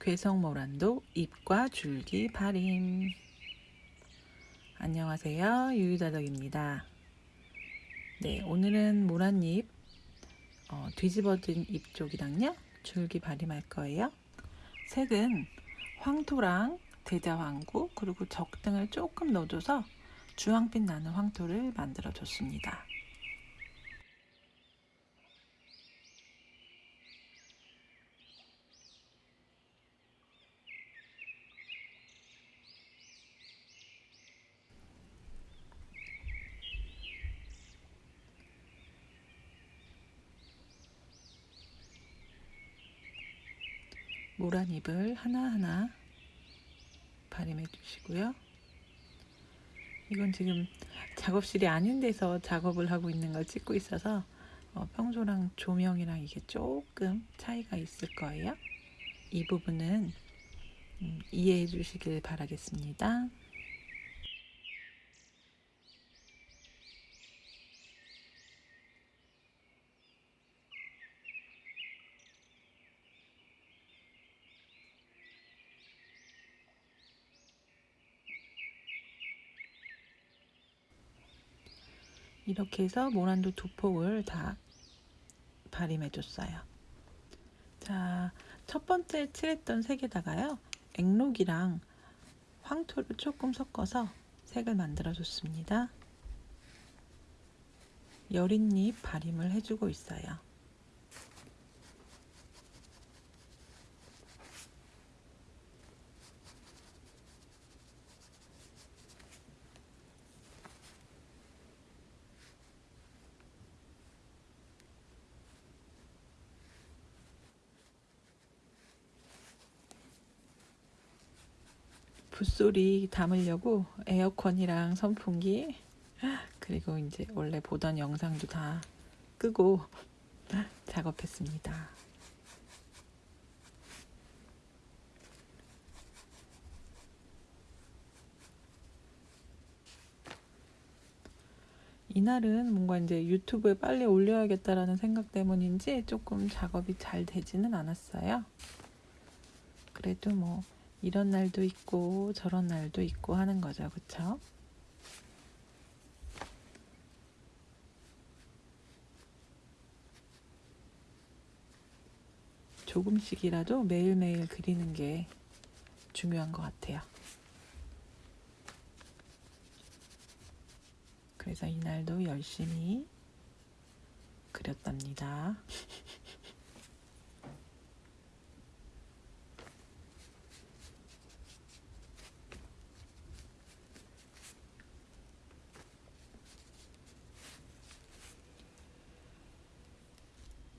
괴성모란도 잎과 줄기 발임. 안녕하세요. 유유다덕입니다. 네 오늘은 모란잎 어, 뒤집어진 잎 쪽이랑요 줄기 발임할 거예요. 색은 황토랑 대자황구 그리고 적등을 조금 넣어줘서 주황빛 나는 황토를 만들어 줬습니다 모란 잎을 하나하나 발임해 주시고요. 이건 지금 작업실이 아닌 데서 작업을 하고 있는 걸 찍고 있어서 어, 평소랑 조명이랑 이게 조금 차이가 있을 거예요. 이 부분은 음, 이해해 주시길 바라겠습니다. 이렇게 해서 모란도 두 폭을 다 발임해 줬어요. 자, 첫 번째 칠했던 색에다가요. 앵록이랑 황토를 조금 섞어서 색을 만들어 줬습니다. 여린잎 발임을 해주고 있어요. 붓소리 담으려고 에어컨이랑 선풍기 그리고 이제 원래 보던 영상도 다 끄고 작업했습니다. 이날은 뭔가 이제 유튜브에 빨리 올려야겠다라는 생각 때문인지 조금 작업이 잘 되지는 않았어요. 그래도 뭐 이런 날도 있고 저런 날도 있고 하는 거죠. 그쵸? 조금씩이라도 매일매일 그리는 게 중요한 것 같아요. 그래서 이날도 열심히 그렸답니다.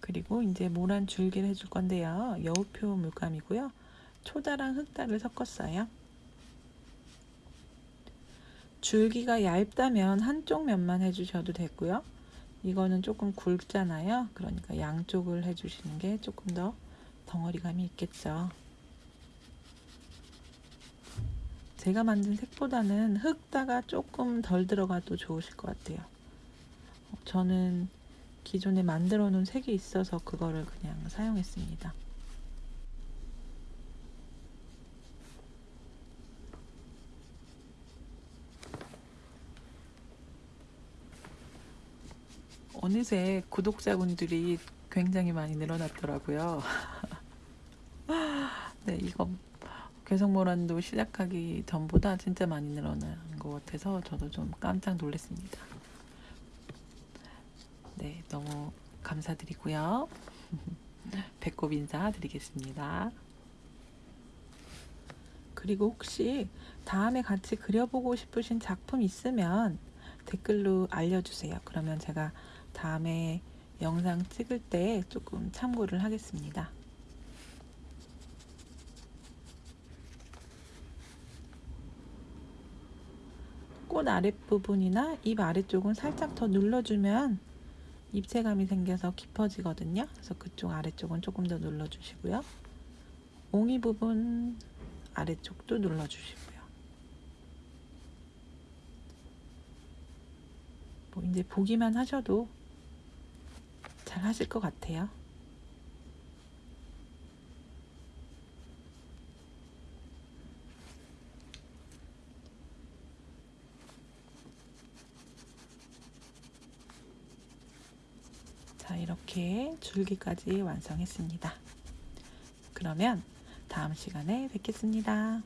그리고 이제 모란 줄기를 해줄 건데요. 여우표 물감이고요. 초다랑 흑다를 섞었어요. 줄기가 얇다면 한쪽 면만 해주셔도 되고요. 이거는 조금 굵잖아요. 그러니까 양쪽을 해주시는 게 조금 더 덩어리감이 있겠죠. 제가 만든 색보다는 흑다가 조금 덜 들어가도 좋으실 것 같아요. 저는 기존에 만들어 놓은 색이 있어서 그거를 그냥 사용했습니다. 어느새 구독자분들이 굉장히 많이 늘어났더라고요. 네, 이거 괴성모란도 시작하기 전보다 진짜 많이 늘어난 것 같아서 저도 좀 깜짝 놀랐습니다. 감사드리고요. 배꼽 인사 드리겠습니다. 그리고 혹시 다음에 같이 그려보고 싶으신 작품 있으면 댓글로 알려주세요. 그러면 제가 다음에 영상 찍을 때 조금 참고를 하겠습니다. 꽃 아랫부분이나 잎 아래쪽은 살짝 더 눌러주면 입체감이 생겨서 깊어지거든요. 그래서 그쪽 아래쪽은 조금 더 눌러주시고요. 옹이 부분 아래쪽도 눌러주시고요. 뭐 이제 보기만 하셔도 잘 하실 것 같아요. 자, 이렇게 줄기까지 완성했습니다. 그러면 다음 시간에 뵙겠습니다.